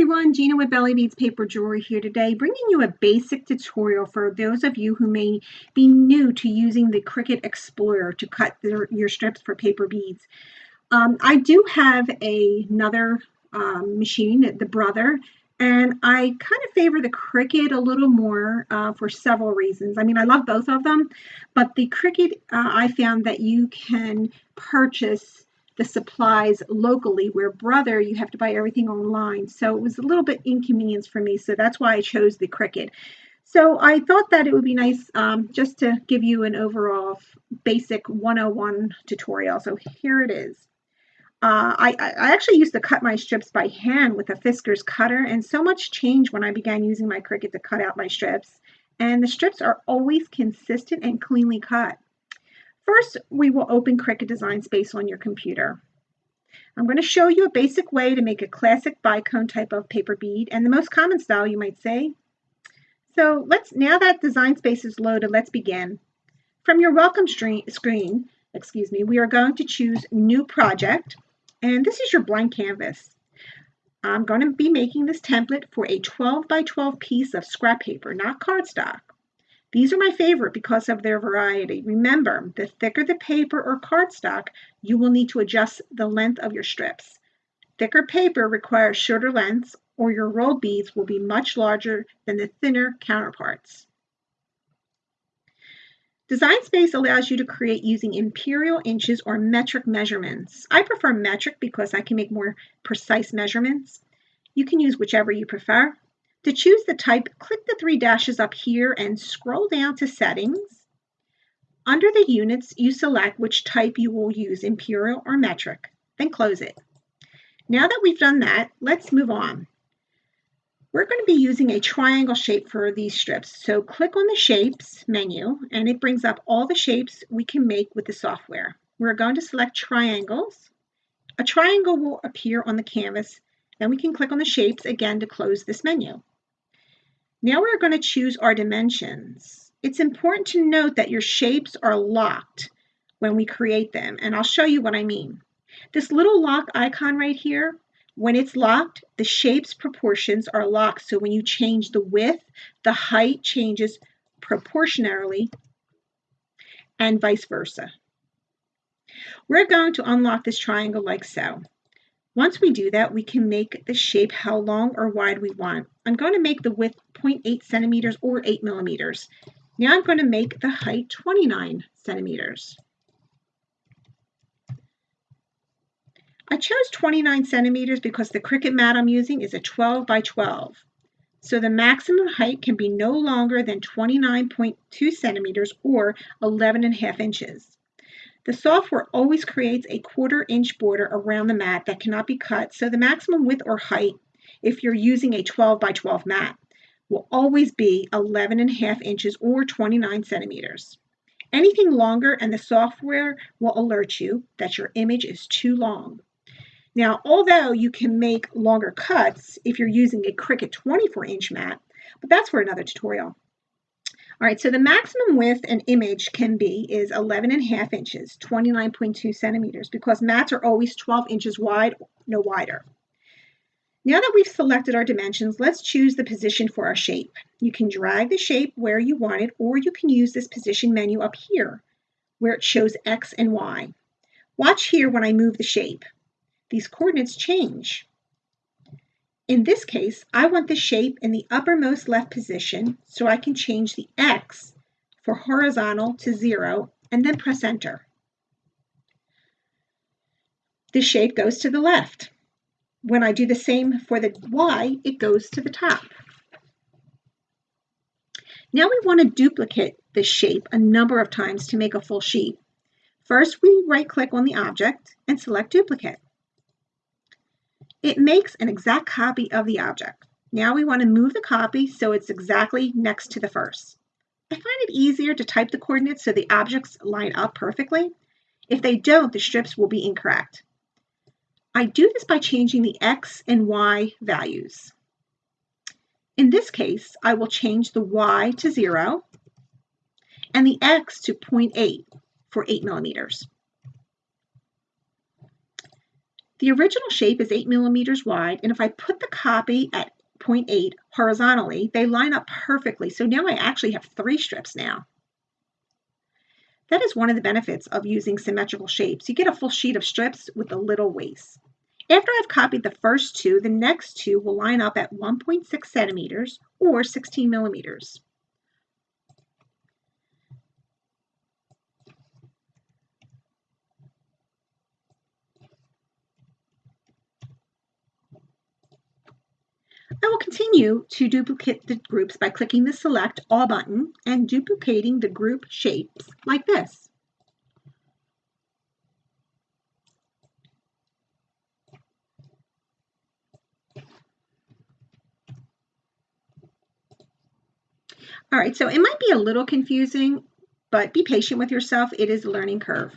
everyone, Gina with Belly Beads Paper Jewelry here today, bringing you a basic tutorial for those of you who may be new to using the Cricut Explorer to cut their, your strips for paper beads. Um, I do have a, another um, machine, the Brother, and I kind of favor the Cricut a little more uh, for several reasons. I mean, I love both of them, but the Cricut, uh, I found that you can purchase the supplies locally, where Brother, you have to buy everything online. So it was a little bit inconvenience for me. So that's why I chose the Cricut. So I thought that it would be nice um, just to give you an overall basic 101 tutorial. So here it is. Uh, I, I, actually used to cut my strips by hand with a Fiskars cutter, and so much changed when I began using my Cricut to cut out my strips. And the strips are always consistent and cleanly cut. First, we will open Cricut Design Space on your computer. I'm going to show you a basic way to make a classic bicone type of paper bead and the most common style you might say. So let's now that Design Space is loaded, let's begin. From your welcome screen, excuse me, we are going to choose New Project, and this is your blank canvas. I'm going to be making this template for a 12 by 12 piece of scrap paper, not cardstock. These are my favorite because of their variety. Remember, the thicker the paper or cardstock, you will need to adjust the length of your strips. Thicker paper requires shorter lengths or your rolled beads will be much larger than the thinner counterparts. Design Space allows you to create using imperial inches or metric measurements. I prefer metric because I can make more precise measurements. You can use whichever you prefer. To choose the type, click the three dashes up here and scroll down to Settings. Under the units, you select which type you will use, imperial or metric, then close it. Now that we've done that, let's move on. We're going to be using a triangle shape for these strips. So click on the Shapes menu, and it brings up all the shapes we can make with the software. We're going to select triangles. A triangle will appear on the canvas. Then we can click on the shapes again to close this menu. Now we're going to choose our dimensions. It's important to note that your shapes are locked when we create them, and I'll show you what I mean. This little lock icon right here, when it's locked, the shape's proportions are locked. So when you change the width, the height changes proportionally and vice versa. We're going to unlock this triangle like so. Once we do that, we can make the shape how long or wide we want. I'm going to make the width 0.8 centimeters or 8 millimeters. Now I'm going to make the height 29 centimeters. I chose 29 centimeters because the Cricut mat I'm using is a 12 by 12. So the maximum height can be no longer than 29.2 centimeters or 11 and a half inches. The software always creates a quarter inch border around the mat that cannot be cut, so the maximum width or height, if you're using a 12 by 12 mat, will always be 11 and a half inches or 29 centimeters. Anything longer and the software will alert you that your image is too long. Now, although you can make longer cuts if you're using a Cricut 24 inch mat, but that's for another tutorial. All right, so the maximum width an image can be is 11 and a half inches, 29.2 centimeters, because mats are always 12 inches wide, no wider. Now that we've selected our dimensions, let's choose the position for our shape. You can drag the shape where you want it, or you can use this position menu up here, where it shows X and Y. Watch here when I move the shape. These coordinates change. In this case, I want the shape in the uppermost left position, so I can change the X for horizontal to zero and then press enter. The shape goes to the left. When I do the same for the Y, it goes to the top. Now we want to duplicate the shape a number of times to make a full sheet. First, we right click on the object and select duplicate. It makes an exact copy of the object. Now we want to move the copy so it's exactly next to the first. I find it easier to type the coordinates so the objects line up perfectly. If they don't, the strips will be incorrect. I do this by changing the X and Y values. In this case, I will change the Y to zero and the X to 0.8 for eight millimeters. The original shape is 8 millimeters wide, and if I put the copy at 0.8 horizontally, they line up perfectly. So now I actually have three strips now. That is one of the benefits of using symmetrical shapes. You get a full sheet of strips with a little waste. After I've copied the first two, the next two will line up at 1.6 centimeters or 16 millimeters. I will continue to duplicate the groups by clicking the Select All button and duplicating the group shapes like this. All right, so it might be a little confusing, but be patient with yourself. It is a learning curve.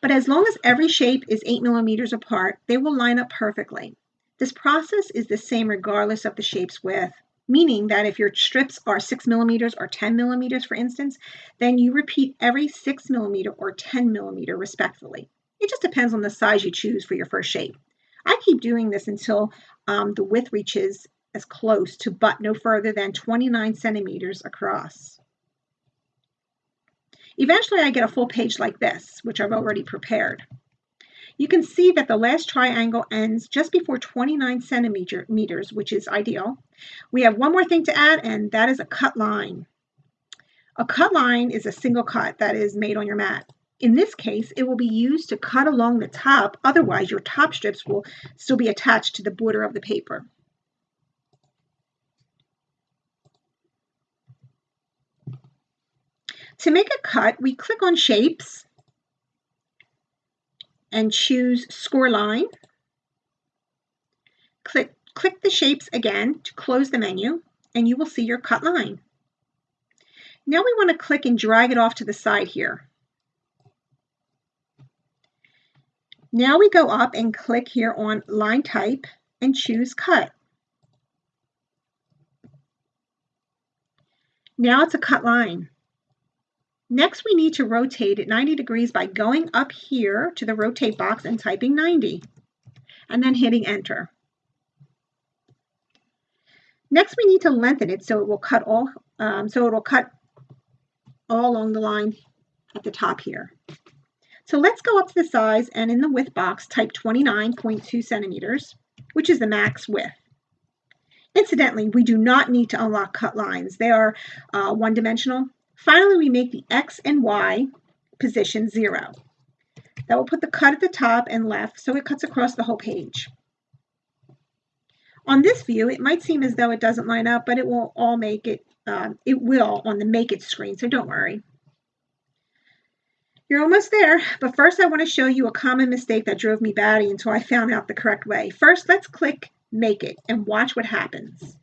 But as long as every shape is 8 millimeters apart, they will line up perfectly. This process is the same regardless of the shape's width, meaning that if your strips are 6 millimeters or 10 millimeters, for instance, then you repeat every 6 millimeter or 10 millimeter respectively. It just depends on the size you choose for your first shape. I keep doing this until um, the width reaches as close to but no further than 29 centimeters across. Eventually I get a full page like this, which I've already prepared. You can see that the last triangle ends just before 29 centimeters, which is ideal. We have one more thing to add, and that is a cut line. A cut line is a single cut that is made on your mat. In this case, it will be used to cut along the top, otherwise your top strips will still be attached to the border of the paper. To make a cut, we click on Shapes, and choose score line. Click, click the shapes again to close the menu and you will see your cut line. Now we want to click and drag it off to the side here. Now we go up and click here on line type and choose cut. Now it's a cut line. Next, we need to rotate it 90 degrees by going up here to the rotate box and typing 90, and then hitting enter. Next, we need to lengthen it so it will cut all, um, so it will cut all along the line at the top here. So let's go up to the size and in the width box type 29.2 centimeters, which is the max width. Incidentally, we do not need to unlock cut lines. They are uh, one-dimensional Finally, we make the X and Y position zero. That will put the cut at the top and left so it cuts across the whole page. On this view, it might seem as though it doesn't line up, but it will all make it, um, it will on the Make It screen, so don't worry. You're almost there, but first I want to show you a common mistake that drove me batty until I found out the correct way. First, let's click Make It and watch what happens.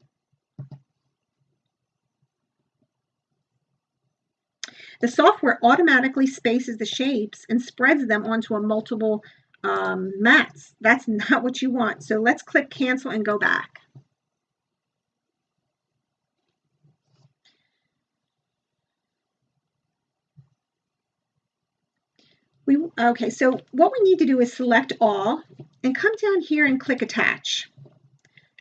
The software automatically spaces the shapes and spreads them onto a multiple um, mats. That's not what you want. So let's click cancel and go back. We, okay, so what we need to do is select all and come down here and click attach.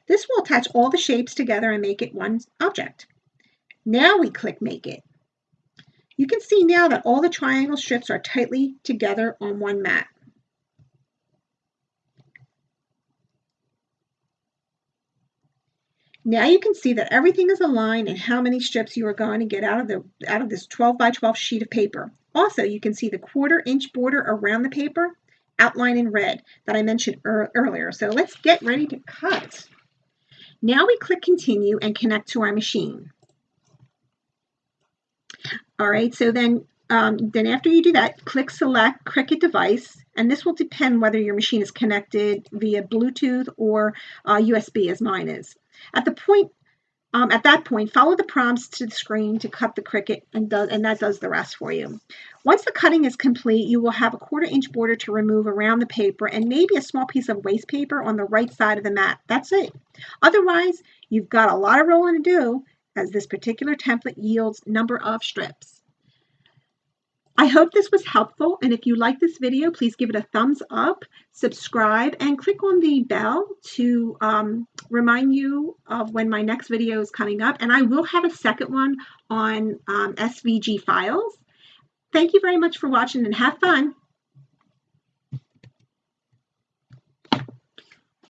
This will attach all the shapes together and make it one object. Now we click make it. You can see now that all the triangle strips are tightly together on one mat. Now you can see that everything is aligned and how many strips you are going to get out of the out of this 12 by 12 sheet of paper. Also, you can see the quarter inch border around the paper outlined in red that I mentioned er earlier. So let's get ready to cut. Now we click continue and connect to our machine. All right, so then, um, then after you do that, click select Cricut device, and this will depend whether your machine is connected via Bluetooth or uh, USB as mine is. At the point, um, at that point, follow the prompts to the screen to cut the Cricut and, does, and that does the rest for you. Once the cutting is complete, you will have a quarter inch border to remove around the paper and maybe a small piece of waste paper on the right side of the mat. That's it. Otherwise, you've got a lot of rolling to do as this particular template yields number of strips. I hope this was helpful, and if you like this video, please give it a thumbs up, subscribe, and click on the bell to um, remind you of when my next video is coming up. And I will have a second one on um, SVG files. Thank you very much for watching and have fun.